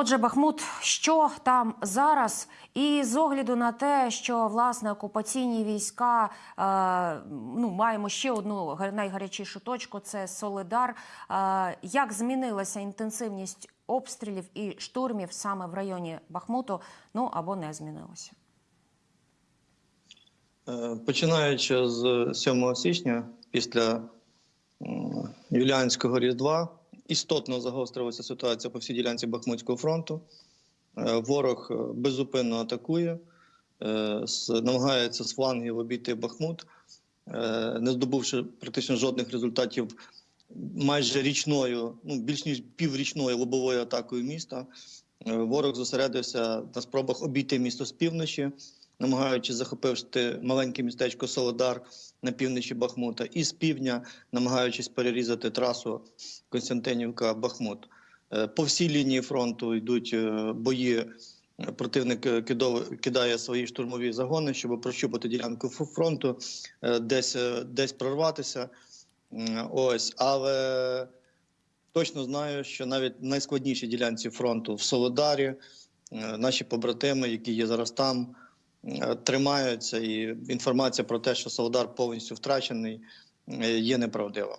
Отже, Бахмут, що там зараз? І з огляду на те, що власне окупаційні війська е, ну маємо ще одну найгарячішу точку це Солидар. Е, як змінилася інтенсивність обстрілів і штурмів саме в районі Бахмуту? Ну або не змінилася? Е, Починаючи з 7 січня, після Юліанського Різдва, істотно загострилася ситуація по всій ділянці Бахмутського фронту. Е, Ворог е, беззупинно атакує, е, намагається з флангів обійти Бахмут, не здобувши практично жодних результатів майже річною, ну більш ніж піврічною лобовою атакою міста. Ворог зосередився на спробах обійти місто з півночі, намагаючись захопити маленьке містечко Солодар на півночі Бахмута, і з півдня, намагаючись перерізати трасу Константинівка-Бахмут. Е, По всій лінії фронту йдуть е, бої. Противник е, кидає свої штурмові загони, щоб прощупати ділянку фронту, десь, десь прорватися. Ось, але точно знаю, що навіть в найскладнішій ділянці фронту в Солодарі наші побратими, які є зараз там, тримаються, і інформація про те, що Солодар повністю втрачений, е, є неправдива.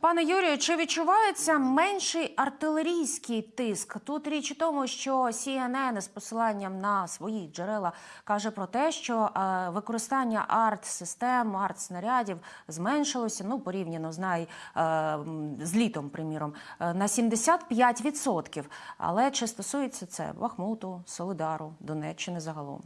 Пане Юрію, чи відчувається менший артилерійський тиск? Тут річ у тому, що CNN з посиланням на свої джерела каже про те, що е, використання арт-систем, арт-снарядів зменшилося ну порівняно з най, е, з літом, приміром, е, на 75%. Але чи стосується це Бахмуту, Солидару, Донеччини загалом?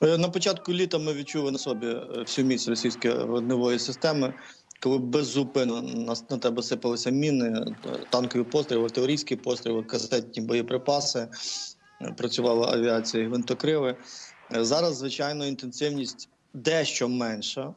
На початку літа ми відчули на собі всю міць російської вогневої системи, коли беззупинно на, на тебе сипалися міни, е, танкові постріли, артилерійські постріли, касетні боєприпаси, е, працювала авіація і гвинтокрили. Е, Зараз, звичайно, інтенсивність дещо менша.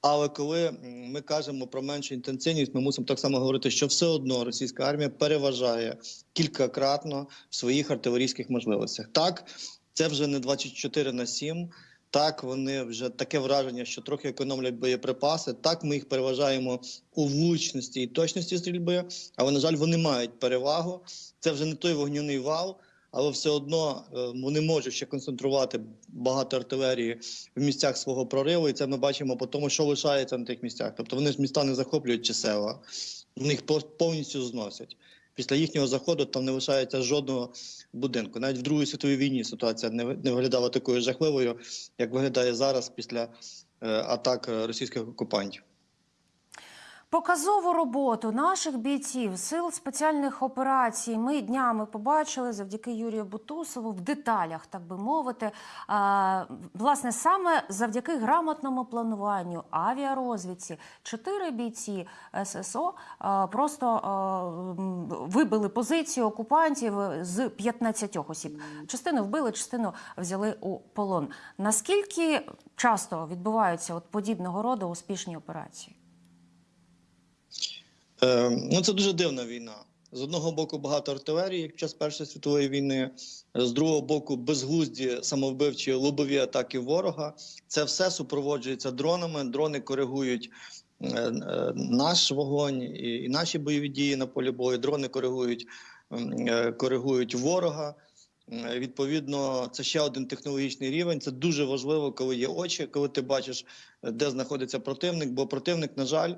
Але коли ми кажемо про меншу інтенсивність, ми мусимо так само говорити, що все одно російська армія переважає кількакратно в своїх артилерійських можливостях. Так, це вже не 24 на 7, так, вони вже таке враження, що трохи економлять боєприпаси. Так, ми їх переважаємо у влучності і точності стрільби, але, на жаль, вони мають перевагу. Це вже не той вогняний вал, але все одно е, вони можуть ще концентрувати багато артилерії в місцях свого прориву, і це ми бачимо по тому, що лишається на тих місцях. Тобто вони ж міста не захоплюють чи села, вони їх повністю зносять. Після їхнього заходу там не лишається жодного будинку. Навіть в Другій світовій війні ситуація не не виглядала такою жахливою, як виглядає зараз після е, атак е, російських окупантів. Показову роботу наших бійців сил спеціальних операцій ми днями побачили завдяки Юрію Бутусову в деталях, так би мовити. А, власне, саме завдяки грамотному плануванню, авіарозвідці, чотири бійці ССО а, просто а, вибили позицію окупантів з 15 осіб. Частину вбили, частину взяли у полон. Наскільки часто відбуваються от подібного роду успішні операції? Е, ну це дуже дивна війна. З одного боку багато артилерії, як час Першої світової війни, з другого боку, безглузді самовбивчі лобові атаки ворога. Це все супроводжується дронами. Дрони коригують е, е, наш вогонь і, наші бойові дії на полі бою. Дрони коригують, коригують ворога. Відповідно, це ще один технологічний рівень. Це дуже важливо, коли є очі, коли ти бачиш, де знаходиться противник. Бо противник, на жаль,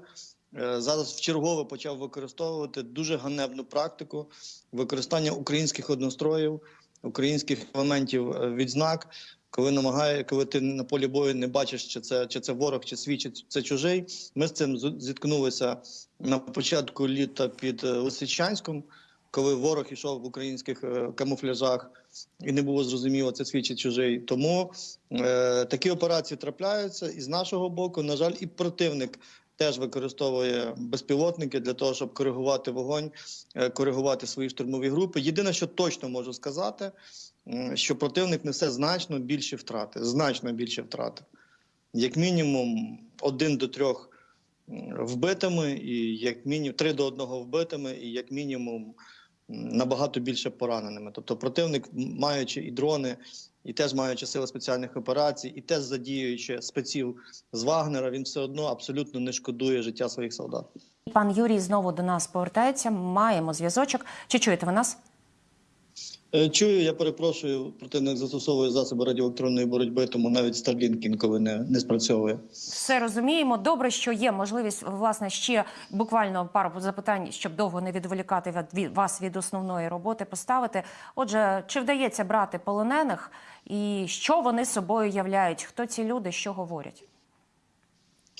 зараз вчергове почав використовувати дуже ганебну практику використання українських одностроїв, українських елементів е, відзнак. Коли намагає, коли ти на полі бою не бачиш, чи це чи це ворог, чи свій, чи це чужий. Ми з цим зіткнулися на початку літа під е, Лисичанськом, коли ворог йшов в українських е, камуфляжах, і не було зрозуміло, це свій чи чужий. Тому е, такі операції трапляються, і з нашого боку, на жаль, і противник теж використовує безпілотники для того, щоб коригувати вогонь, е, коригувати свої штурмові групи. Єдине, що точно можу сказати, що противник несе значно більші втрати, значно більші втрати. Як мінімум, один до трьох вбитими, і як мінімум три до одного вбитими, і як мінімум набагато більше пораненими. Тобто, противник, маючи і дрони, і теж маючи сили спеціальних операцій, і теж задіюючи спеців з Вагнера, він все одно абсолютно не шкодує життя своїх солдат. Пан Юрій знову до нас повертається. Маємо зв'язочок. Чи чуєте ви нас? Е, Чую, я перепрошую, противник застосовує засоби радіоелектронної боротьби, тому навіть Starlink інколи не, не спрацьовує. Все розуміємо. Добре, що є можливість власне ще буквально пару запитань, щоб довго не відволікати від- вас від основної роботи, поставити. Отже, чи вдається брати полонених, і що вони собою являють? Хто ці люди, що говорять?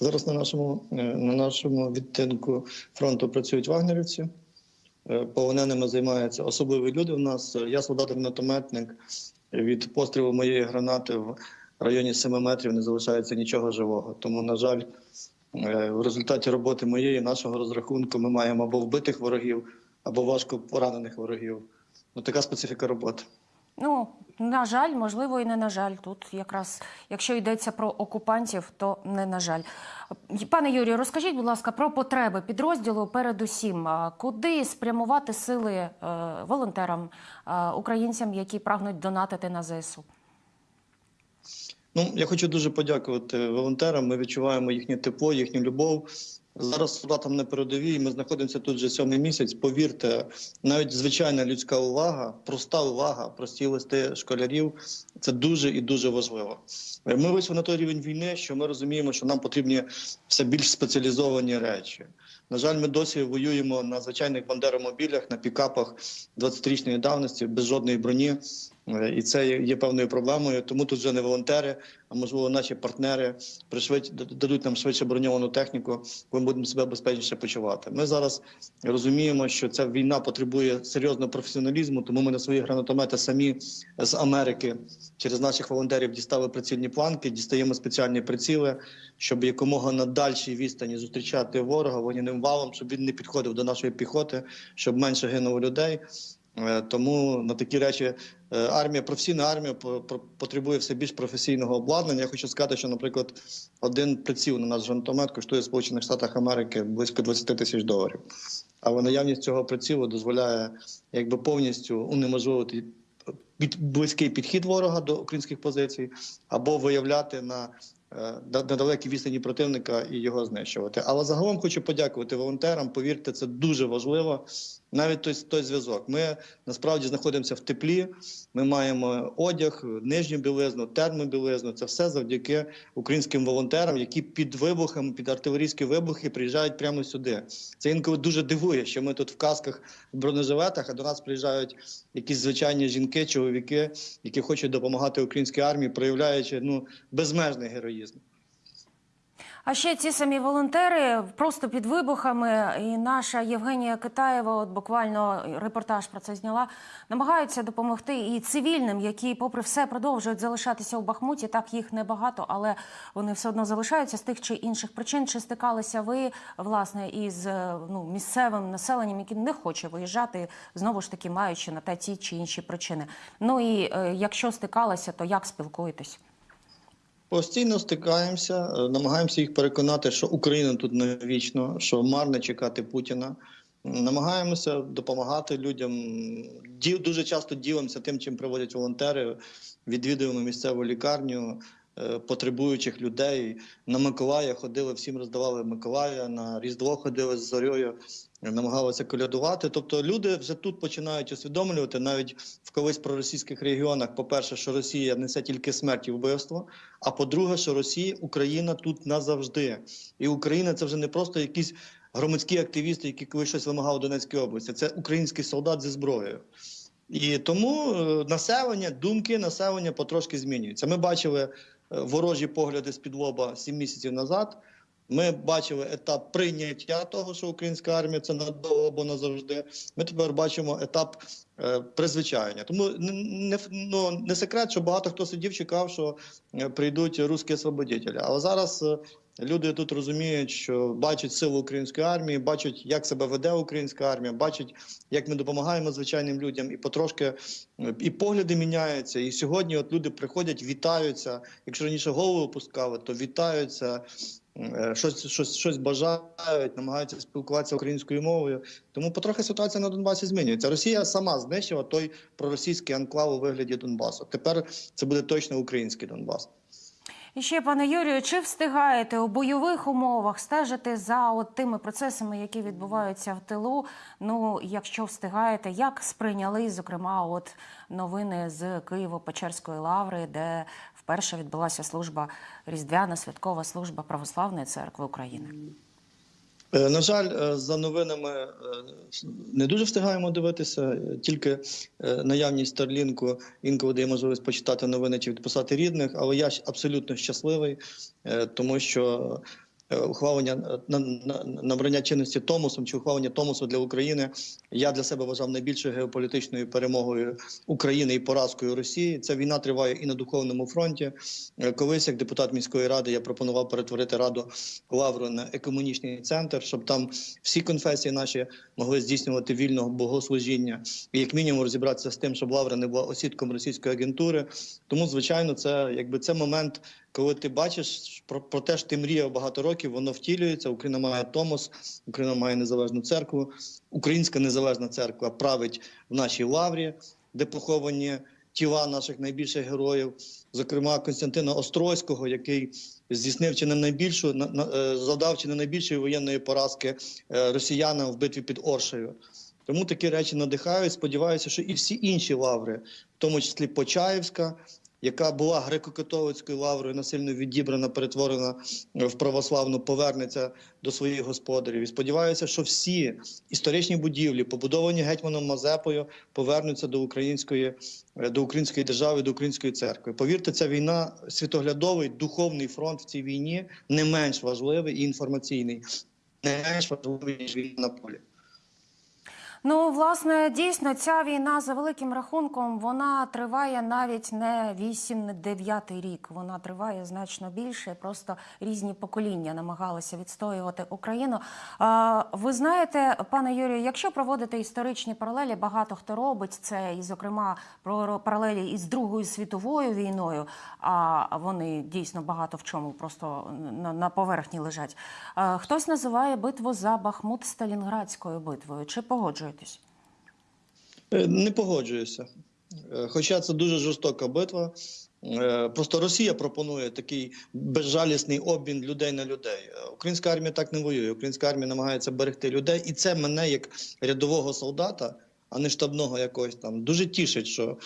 Зараз на нашому, е, на нашому відтинку фронту працюють вагнерівці. Е, Полоненими займаються особливі люди. У нас Е, я солдат-гранатометник. Від пострілу моєї гранати в районі 7 метрів не залишається нічого живого. Тому, на жаль, е, в результаті роботи моєї нашого розрахунку ми маємо або вбитих ворогів, або важко поранених ворогів. Ну така специфіка роботи. Ну, на жаль, можливо, і не на жаль. Тут якраз, якщо йдеться про окупантів, то не на жаль. Пане Юрію, розкажіть, будь ласка, про потреби підрозділу. Передусім, куди спрямувати сили е, волонтерам, е, українцям, які прагнуть донатити на ЗСУ? Ну, я хочу дуже подякувати волонтерам. Ми відчуваємо їхнє тепло, їхню любов. Зараз солдатам на передовій. Ми знаходимося тут вже сьомий місяць. Повірте, навіть звичайна людська увага, проста увага, прості листи школярів це дуже і дуже важливо. Ми вийшли на той рівень війни, що ми розуміємо, що нам потрібні все більш спеціалізовані речі. На жаль, ми досі воюємо на звичайних бандеромобілях, на пікапах 20-річної давності, без жодної броні. Е, І це є певною проблемою. Тому тут вже не волонтери, а можливо, наші партнери пришвидь дадуть нам швидше броньовану техніку, ми будемо себе безпечніше почувати. Ми зараз розуміємо, що ця війна потребує серйозного професіоналізму, тому ми на свої гранатомети самі з Америки через наших волонтерів дістали прицільні планки, дістаємо спеціальні приціли, щоб якомога на дальшій відстані зустрічати ворога вогняним валом, щоб він не підходив до нашої піхоти, щоб менше гинуло людей. Е, Тому на такі речі е, армія, професійна армія по- по- потребує все більш професійного обладнання. Я хочу сказати, що, наприклад, один приціл на наш гранатомет коштує Сполучених Штатах Америки близько 20 тисяч доларів. Але наявність цього прицілу дозволяє якби повністю унеможливити під близький підхід ворога до українських позицій або виявляти на е, на на далекій відстані противника і його знищувати. Але загалом хочу подякувати волонтерам. Повірте, це дуже важливо. Навіть той, той зв'язок. Ми насправді знаходимося в теплі. Ми маємо одяг, нижню білизну, термобілизну. Це все завдяки українським волонтерам, які під вибухами, під артилерійські вибухи приїжджають прямо сюди. Це інколи дуже дивує, що ми тут в касках в бронежилетах, а до нас приїжджають якісь звичайні жінки, чоловіки, які хочуть допомагати українській армії, проявляючи ну безмежний героїзм. А ще ці самі волонтери просто під вибухами, і наша Євгенія Китаєва, от буквально репортаж про це зняла, намагаються допомогти і цивільним, які, попри все, продовжують залишатися у Бахмуті. Так їх небагато, але вони все одно залишаються з тих чи інших причин. Чи стикалися ви власне із е, ну, місцевим населенням, яке не хоче виїжджати, знову ж таки маючи на те ті чи інші причини? Ну і е, якщо стикалися, то як спілкуєтесь? Постійно стикаємося, е, намагаємося їх переконати, що Україна тут не вічно, що марно чекати Путіна. Намагаємося допомагати людям. Дуже часто ділимося тим, чим проводять волонтери. Відвідуємо місцеву лікарню е, потребуючих людей. На Миколая ходили, всім роздавали Миколая, на Різдво ходили з зорьою, намагалися колядувати. Тобто люди вже тут починають усвідомлювати, навіть в колись проросійських регіонах, по-перше, що Росія несе тільки смерть і вбивство. А по-друге, що Росія, Україна тут назавжди. І Україна це вже не просто якісь громадські активісти, які колись щось вимагали в Донецькій області. Це український солдат зі зброєю. І тому е, населення, думки населення потрошки змінюються. Ми бачили е, ворожі погляди з під лоба сім місяців назад. Ми бачили етап прийняття того, що українська армія це надовго або назавжди. Ми тепер бачимо етап е, призвичайення. Тому не, не, ну, не секрет, що багато хто сидів, чекав, що е, прийдуть русські освободителі. Але зараз е, Люди тут розуміють, що бачать силу української армії, бачать, як себе веде українська армія, бачать, як ми допомагаємо звичайним людям, і потрошки е, і погляди міняються. І сьогодні, от люди приходять, вітаються. Якщо раніше голову опускали, то вітаються. Е, Щось, щось, щось бажають, намагаються спілкуватися українською мовою. Тому потрохи ситуація на Донбасі змінюється. Росія сама знищила той проросійський анклав у вигляді Донбасу. Тепер це буде точно український Донбас. І ще, пане Юрію, чи встигаєте у бойових умовах стежити за от тими процесами, які відбуваються в тилу? Ну, якщо встигаєте, як сприйняли, зокрема, от новини з Києво-Печерської лаври, де вперше відбулася служба Різдвяна святкова служба Православної церкви України? Е, На жаль, е, за новинами е, не дуже встигаємо дивитися. Тільки наявність Старлінку інколи дає можливість почитати новини чи відписати рідних. Але я абсолютно щасливий, тому що ухвалення е, на- на- набрання чинності Томосом чи ухвалення Томосу для України я для себе вважав найбільшою геополітичною перемогою України і поразкою Росії. Ця війна триває і на духовному фронті. Е, Колись, як депутат міської ради, я пропонував перетворити раду Лавру на екомунічний центр, щоб там всі конфесії наші могли здійснювати вільного богослужіння, і як мінімум розібратися з тим, щоб Лавра не була осідком російської агентури. Тому, звичайно, це якби це момент, коли ти бачиш про, про те, що ти мріяв багато років, воно втілюється. Україна має Томос, Україна має незалежну церкву. Українська незалежна церква править в нашій лаврі, де поховані тіла наших найбільших героїв, зокрема Константина Острозького, який здійснив чи не найбільшу на, на, е, завдав чи не найбільшої воєнної поразки е, росіянам в битві під Оршею. Тому такі речі надихають. Сподіваюся, що і всі інші лаври, в тому числі Почаївська, яка була греко-католицькою лаврою, насильно відібрана, перетворена е, в православну, повернеться до своїх господарів. І сподіваюся, що всі історичні будівлі, побудовані гетьманом Мазепою, повернуться до української, е, до української держави, до української церкви. Повірте, ця війна світоглядовий духовний фронт в цій війні не менш важливий і інформаційний, не менш важливий ніж війна на полі. Ну, власне, дійсно, ця війна за великим рахунком вона триває навіть не 8, не 9 рік. Вона триває значно більше. Просто різні покоління намагалися відстоювати Україну. Ви знаєте, пане Юрію, якщо проводити історичні паралелі, багато хто робить це, і, зокрема, про паралелі із Другою світовою війною. А вони дійсно багато в чому просто на, поверхні лежать. Хтось називає битву за Бахмут Сталінградською битвою. Чи погоджуєтесь? Е, Не погоджуюся. Е, Хоча це дуже жорстока битва. Е, Просто Росія пропонує такий безжалісний обмін людей на людей. Українська армія так не воює. Українська армія намагається берегти людей, і це мене як рядового солдата, а не штабного якогось там, дуже тішить, що,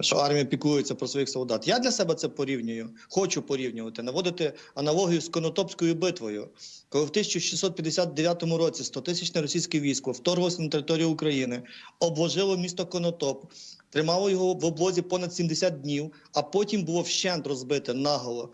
що армія піклується про своїх солдат. Я для себе це порівнюю, хочу порівнювати, наводити аналогію з Конотопською битвою, коли в 1659 році 100-тисячне російське військо вторглося на територію України, обложило місто Конотоп, тримало його в облозі понад 70 днів, а потім було вщент розбите наголо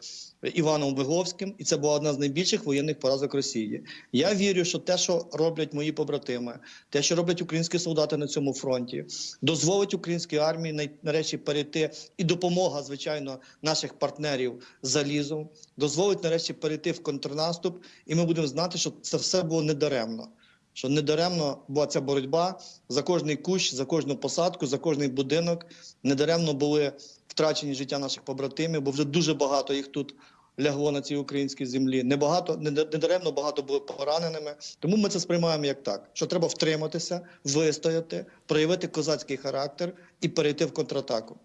Іваном Виговським, і це була одна з найбільших воєнних поразок Росії. Я вірю, що те, що роблять мої побратими, те, що роблять українські солдати на цьому фронті, дозволить українській армії нарешті перейти і допомога, звичайно, наших партнерів залізом, дозволить нарешті перейти в контрнаступ, і ми будемо знати, що це все було недаремно. Що недаремно була ця боротьба за кожний кущ, за кожну посадку, за кожний будинок. Недаремно були втрачені життя наших побратимів, бо вже дуже багато їх тут лягло на цій українській землі. Небагато, недаремно багато були пораненими. Тому ми це сприймаємо як так: що треба втриматися, вистояти, проявити козацький характер і перейти в контратаку.